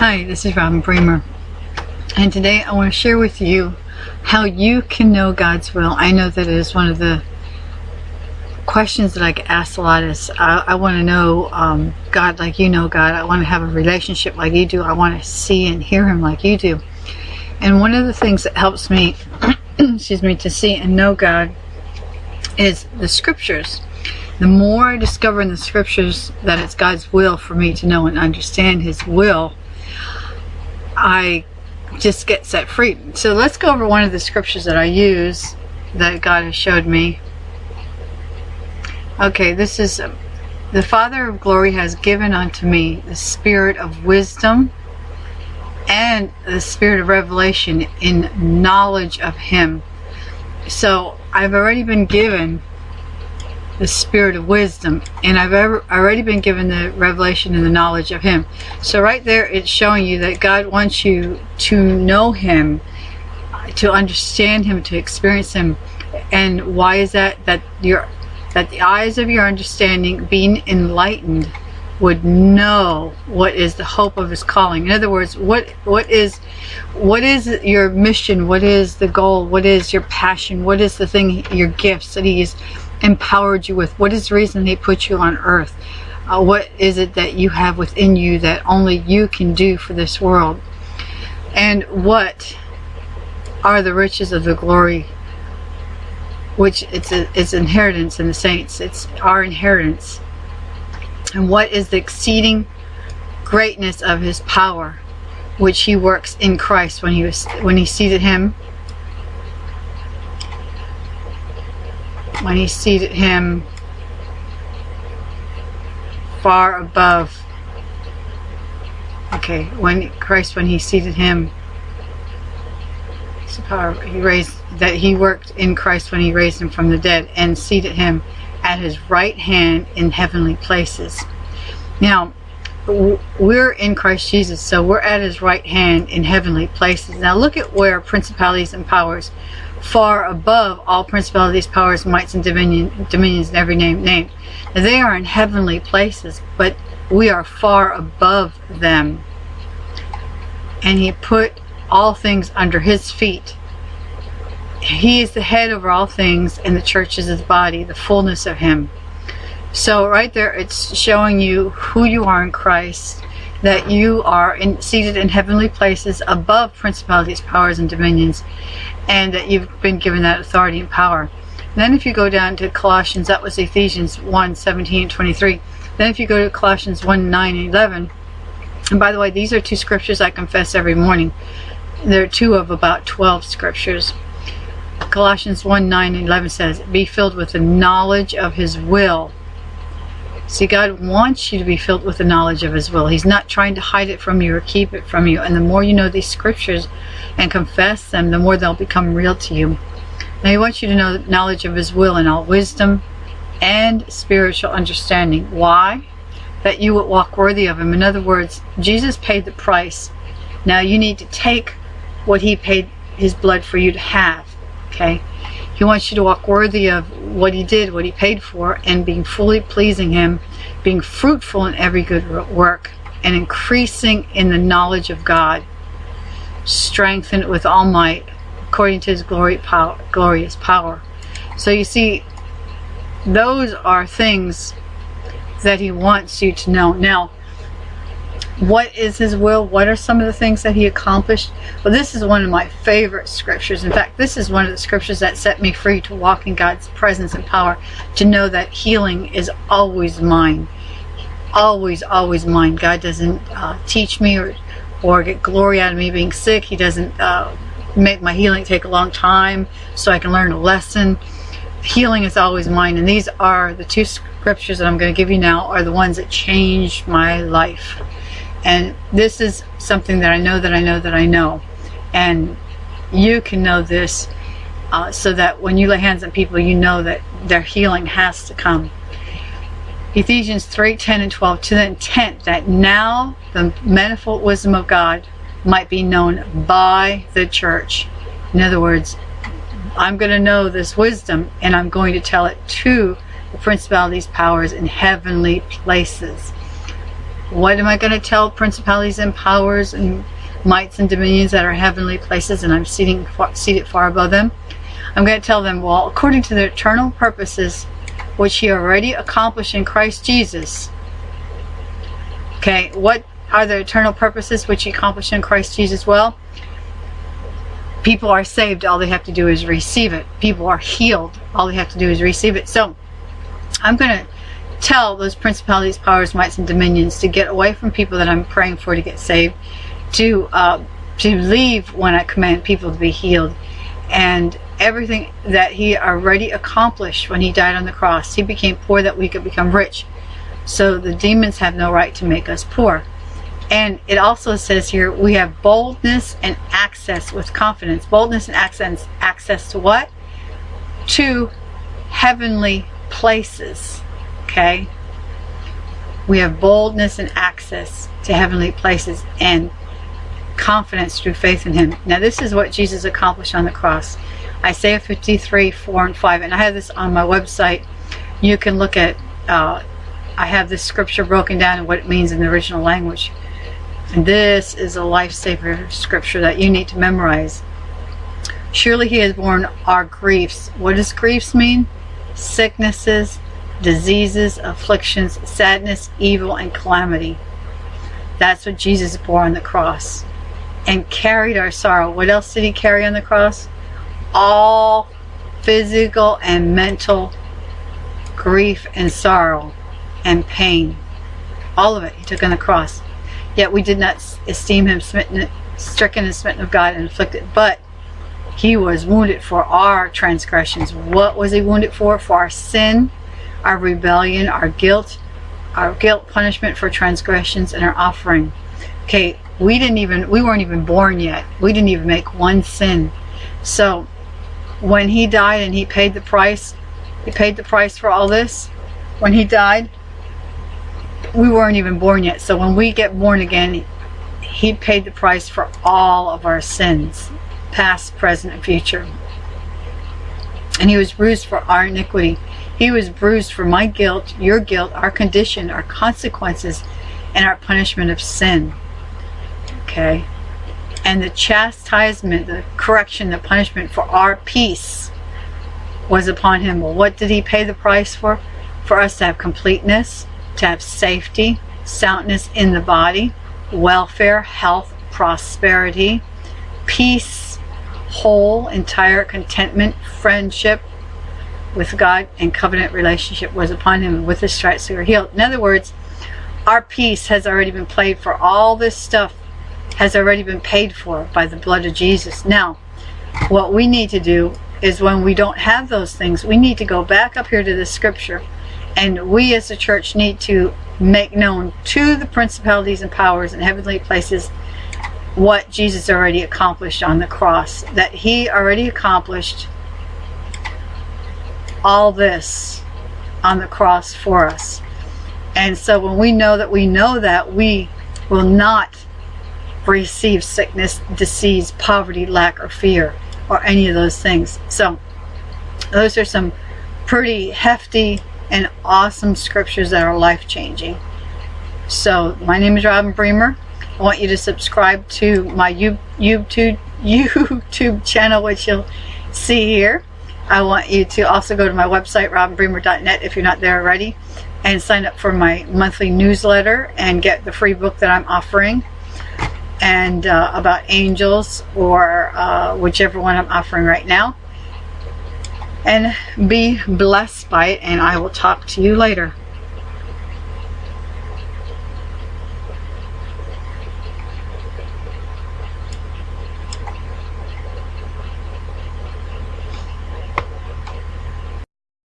Hi, this is Robin Bremer, and today I want to share with you how you can know God's will. I know that is one of the questions that I get asked a lot is I, I want to know um, God like you know God. I want to have a relationship like you do. I want to see and hear Him like you do. And one of the things that helps me, excuse me, to see and know God is the scriptures. The more I discover in the scriptures that it's God's will for me to know and understand His will, I just get set free. So let's go over one of the scriptures that I use that God has showed me. Okay, this is um, the Father of glory has given unto me the spirit of wisdom and the spirit of revelation in knowledge of Him. So I've already been given the spirit of wisdom and I've ever, already been given the revelation and the knowledge of him. So right there it's showing you that God wants you to know him to understand him to experience him. And why is that? That your that the eyes of your understanding being enlightened would know what is the hope of his calling. In other words what what is what is your mission? What is the goal? What is your passion? What is the thing your gifts that he's empowered you with? What is the reason he put you on earth? Uh, what is it that you have within you that only you can do for this world? And what are the riches of the glory which it's a, it's inheritance in the saints it's our inheritance and what is the exceeding greatness of his power which he works in Christ when he was when he seated him when he seated him far above. Okay when Christ when he seated him power he raised that he worked in Christ when he raised him from the dead and seated him at his right hand in heavenly places. Now we're in Christ Jesus so we're at his right hand in heavenly places now look at where principalities and powers far above all principalities, powers, mights, and dominion, dominions, and every name named. They are in heavenly places, but we are far above them. And he put all things under his feet. He is the head over all things, and the church is his body, the fullness of him. So right there, it's showing you who you are in Christ, that you are in, seated in heavenly places above principalities, powers, and dominions, and that you've been given that authority and power. Then if you go down to Colossians, that was Ephesians 1, 17 and 23. Then if you go to Colossians 1, 9 and 11, and by the way, these are two scriptures I confess every morning. There are two of about 12 scriptures. Colossians 1, 9 and 11 says, Be filled with the knowledge of his will See, God wants you to be filled with the knowledge of His will. He's not trying to hide it from you or keep it from you. And the more you know these scriptures and confess them, the more they'll become real to you. Now, He wants you to know the knowledge of His will in all wisdom and spiritual understanding. Why? That you would walk worthy of Him. In other words, Jesus paid the price. Now, you need to take what He paid His blood for you to have. Okay? He wants you to walk worthy of what he did, what he paid for, and being fully pleasing him, being fruitful in every good work, and increasing in the knowledge of God, strengthened with all might, according to his glory, power, glorious power. So you see, those are things that he wants you to know. Now, what is his will? What are some of the things that he accomplished? Well this is one of my favorite scriptures. In fact this is one of the scriptures that set me free to walk in God's presence and power to know that healing is always mine. Always always mine. God doesn't uh, teach me or or get glory out of me being sick. He doesn't uh, make my healing take a long time so I can learn a lesson. Healing is always mine and these are the two scriptures that I'm going to give you now are the ones that changed my life and this is something that I know that I know that I know. And you can know this uh, so that when you lay hands on people, you know that their healing has to come. Ephesians 3, 10 and 12, to the intent that now the manifold wisdom of God might be known by the church. In other words, I'm going to know this wisdom and I'm going to tell it to the principalities, powers in heavenly places What am I going to tell principalities and powers and mights and dominions that are heavenly places and I'm seating, seated far above them? I'm going to tell them, well, according to the eternal purposes which he already accomplished in Christ Jesus. Okay, what are the eternal purposes which he accomplished in Christ Jesus? Well, people are saved. All they have to do is receive it. People are healed. All they have to do is receive it. So, I'm going to tell those principalities, powers, mights, and dominions to get away from people that I'm praying for to get saved, to uh, to leave when I command people to be healed, and everything that he already accomplished when he died on the cross. He became poor that we could become rich. So the demons have no right to make us poor. And it also says here, we have boldness and access with confidence. Boldness and access, access to what? To heavenly places. Okay? We have boldness and access to heavenly places and confidence through faith in him. Now this is what Jesus accomplished on the cross. Isaiah 53, 4 and 5. And I have this on my website. You can look at, uh, I have this scripture broken down and what it means in the original language. And this is a lifesaver scripture that you need to memorize. Surely he has borne our griefs. What does griefs mean? Sicknesses, diseases, afflictions, sadness, evil, and calamity. That's what Jesus bore on the cross. And carried our sorrow. What else did he carry on the cross? all physical and mental grief and sorrow and pain. All of it he took on the cross. Yet we did not esteem him smitten, stricken and smitten of God and afflicted. But he was wounded for our transgressions. What was he wounded for? For our sin, our rebellion, our guilt, our guilt punishment for transgressions and our offering. Okay, we didn't even, we weren't even born yet. We didn't even make one sin. So when he died and he paid the price, he paid the price for all this. When he died, we weren't even born yet. So when we get born again, he paid the price for all of our sins, past, present, and future. And he was bruised for our iniquity. He was bruised for my guilt, your guilt, our condition, our consequences, and our punishment of sin. Okay? and the chastisement, the correction, the punishment for our peace was upon him. Well, what did he pay the price for? For us to have completeness, to have safety, soundness in the body, welfare, health, prosperity, peace, whole, entire contentment, friendship with God, and covenant relationship was upon him. With his stripes we were healed. In other words, our peace has already been played for all this stuff has already been paid for by the blood of Jesus. Now, what we need to do is when we don't have those things, we need to go back up here to the scripture and we as a church need to make known to the principalities and powers in heavenly places what Jesus already accomplished on the cross. That he already accomplished all this on the cross for us. And so when we know that we know that, we will not receive sickness, disease, poverty, lack, or fear, or any of those things. So those are some pretty hefty and awesome scriptures that are life-changing. So my name is Robin Bremer. I want you to subscribe to my YouTube, YouTube channel, which you'll see here. I want you to also go to my website, robinbremer.net, if you're not there already, and sign up for my monthly newsletter and get the free book that I'm offering and uh, about angels or uh, whichever one I'm offering right now. And be blessed by it and I will talk to you later.